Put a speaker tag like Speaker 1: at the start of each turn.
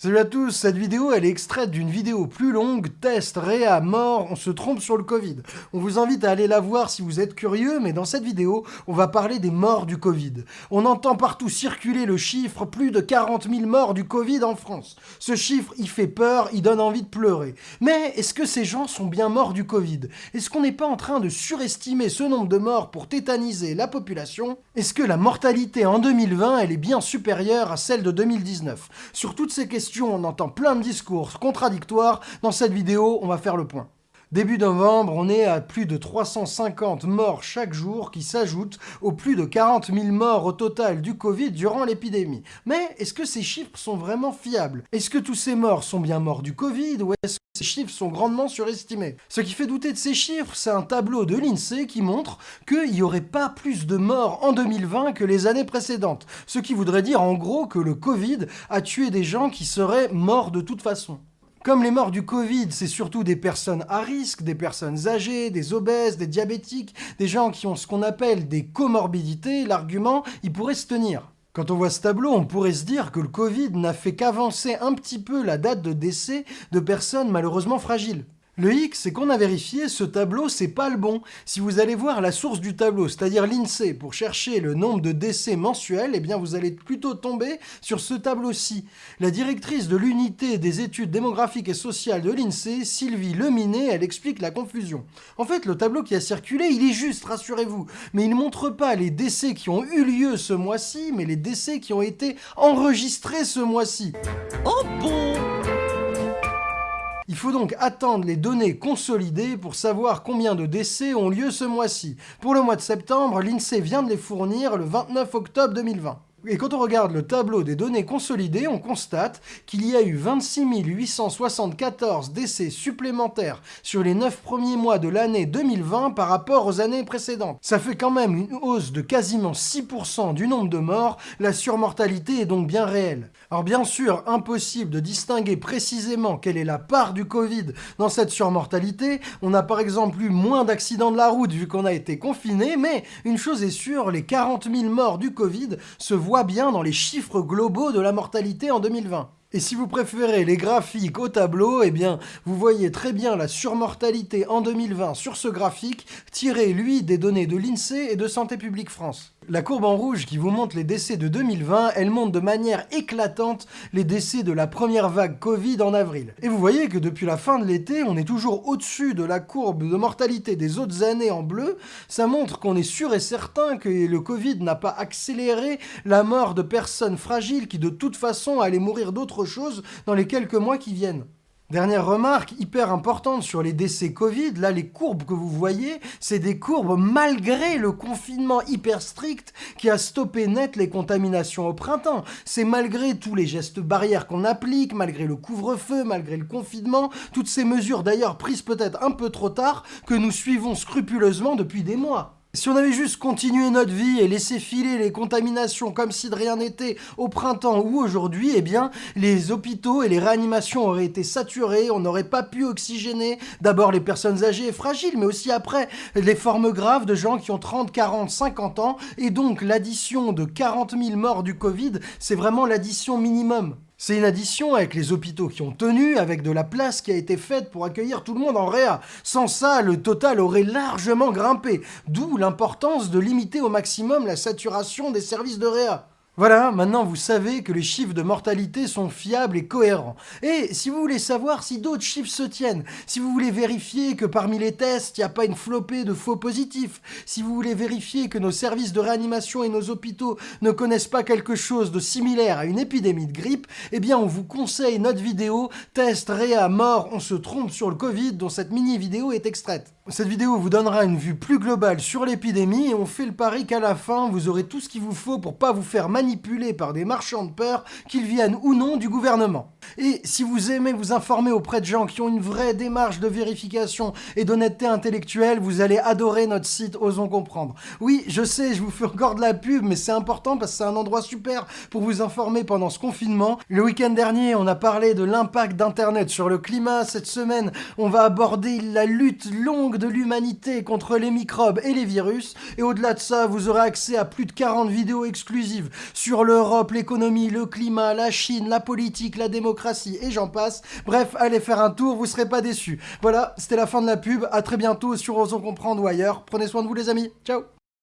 Speaker 1: Salut à tous, cette vidéo elle est extraite d'une vidéo plus longue, test, réa, mort, on se trompe sur le Covid. On vous invite à aller la voir si vous êtes curieux, mais dans cette vidéo, on va parler des morts du Covid. On entend partout circuler le chiffre, plus de 40 000 morts du Covid en France. Ce chiffre, il fait peur, il donne envie de pleurer. Mais est-ce que ces gens sont bien morts du Covid? Est-ce qu'on n'est pas en train de surestimer ce nombre de morts pour tétaniser la population? Est-ce que la mortalité en 2020, elle est bien supérieure à celle de 2019 Sur toutes ces questions, on entend plein de discours contradictoires. Dans cette vidéo, on va faire le point. Début novembre, on est à plus de 350 morts chaque jour qui s'ajoutent aux plus de 40 000 morts au total du Covid durant l'épidémie. Mais est-ce que ces chiffres sont vraiment fiables? Est-ce que tous ces morts sont bien morts du Covid ou est-ce que ces chiffres sont grandement surestimés? Ce qui fait douter de ces chiffres, c'est un tableau de l'INSEE qui montre qu'il n'y aurait pas plus de morts en 2020 que les années précédentes. Ce qui voudrait dire en gros que le Covid a tué des gens qui seraient morts de toute façon. Comme les morts du Covid, c'est surtout des personnes à risque, des personnes âgées, des obèses, des diabétiques, des gens qui ont ce qu'on appelle des comorbidités, l'argument, il pourrait se tenir. Quand on voit ce tableau, on pourrait se dire que le Covid n'a fait qu'avancer un petit peu la date de décès de personnes malheureusement fragiles. Le hic, c'est qu'on a vérifié, ce tableau, c'est pas le bon. Si vous allez voir la source du tableau, c'est-à-dire l'INSEE, pour chercher le nombre de décès mensuels, eh bien vous allez plutôt tomber sur ce tableau-ci. La directrice de l'unité des études démographiques et sociales de l'INSEE, Sylvie Leminet, elle explique la confusion. En fait, le tableau qui a circulé, il est juste, rassurez-vous, mais il ne montre pas les décès qui ont eu lieu ce mois-ci, mais les décès qui ont été enregistrés ce mois-ci. Oh bon? Faut donc attendre les données consolidées pour savoir combien de décès ont lieu ce mois-ci. Pour le mois de septembre, l'INSEE vient de les fournir le 29 octobre 2020. Et quand on regarde le tableau des données consolidées, on constate qu'il y a eu 26 874 décès supplémentaires sur les 9 premiers mois de l'année 2020 par rapport aux années précédentes. Ça fait quand même une hausse de quasiment 6% du nombre de morts, la surmortalité est donc bien réelle. Alors bien sûr, impossible de distinguer précisément quelle est la part du Covid dans cette surmortalité, on a par exemple eu moins d'accidents de la route vu qu'on a été confiné, mais une chose est sûre, les 40 000 morts du Covid se voit bien dans les chiffres globaux de la mortalité en 2020. Et si vous préférez les graphiques au tableau, eh bien, vous voyez très bien la surmortalité en 2020 sur ce graphique, tiré, lui, des données de l'INSEE et de Santé publique France. La courbe en rouge qui vous montre les décès de 2020, elle montre de manière éclatante les décès de la première vague Covid en avril. Et vous voyez que depuis la fin de l'été, on est toujours au-dessus de la courbe de mortalité des autres années en bleu. Ça montre qu'on est sûr et certain que le Covid n'a pas accéléré la mort de personnes fragiles qui de toute façon allaient mourir chose dans les quelques mois qui viennent. Dernière remarque hyper importante sur les décès Covid, là les courbes que vous voyez, c'est des courbes malgré le confinement hyper strict qui a stoppé net les contaminations au printemps. C'est malgré tous les gestes barrières qu'on applique, malgré le couvre-feu, malgré le confinement, toutes ces mesures d'ailleurs prises peut-être un peu trop tard que nous suivons scrupuleusement depuis des mois. Si on avait juste continué notre vie et laissé filer les contaminations comme si de rien n'était au printemps ou aujourd'hui, eh bien, les hôpitaux et les réanimations auraient été saturés, on n'aurait pas pu oxygéner d'abord les personnes âgées et fragiles, mais aussi après les formes graves de gens qui ont 30, 40, 50 ans, et donc l'addition de 40 000 morts du Covid, c'est vraiment l'addition minimum. C'est une addition avec les hôpitaux qui ont tenu, avec de la place qui a été faite pour accueillir tout le monde en réa. Sans ça, le total aurait largement grimpé, d'où l'importance de limiter au maximum la saturation des services de réa. Voilà, maintenant vous savez que les chiffres de mortalité sont fiables et cohérents. Et si vous voulez savoir si d'autres chiffres se tiennent, si vous voulez vérifier que parmi les tests, il n'y a pas une flopée de faux positifs, si vous voulez vérifier que nos services de réanimation et nos hôpitaux ne connaissent pas quelque chose de similaire à une épidémie de grippe, eh bien on vous conseille notre vidéo « Test Réa mort, on se trompe sur le Covid » dont cette mini-vidéo est extraite. Cette vidéo vous donnera une vue plus globale sur l'épidémie et on fait le pari qu'à la fin, vous aurez tout ce qu'il vous faut pour pas vous faire manipuler par des marchands de peur, qu'ils viennent ou non du gouvernement. Et si vous aimez vous informer auprès de gens qui ont une vraie démarche de vérification et d'honnêteté intellectuelle, vous allez adorer notre site Osons Comprendre. Oui, je sais, je vous fais encore de la pub, mais c'est important parce que c'est un endroit super pour vous informer pendant ce confinement. Le week-end dernier, on a parlé de l'impact d'Internet sur le climat. Cette semaine, on va aborder la lutte longue de l'humanité contre les microbes et les virus. Et au-delà de ça, vous aurez accès à plus de 40 vidéos exclusives sur l'Europe, l'économie, le climat, la Chine, la politique, la démocratie et j'en passe. Bref, allez faire un tour, vous serez pas déçus. Voilà, c'était la fin de la pub. À très bientôt sur Osons Comprendre ou ailleurs. Prenez soin de vous les amis. Ciao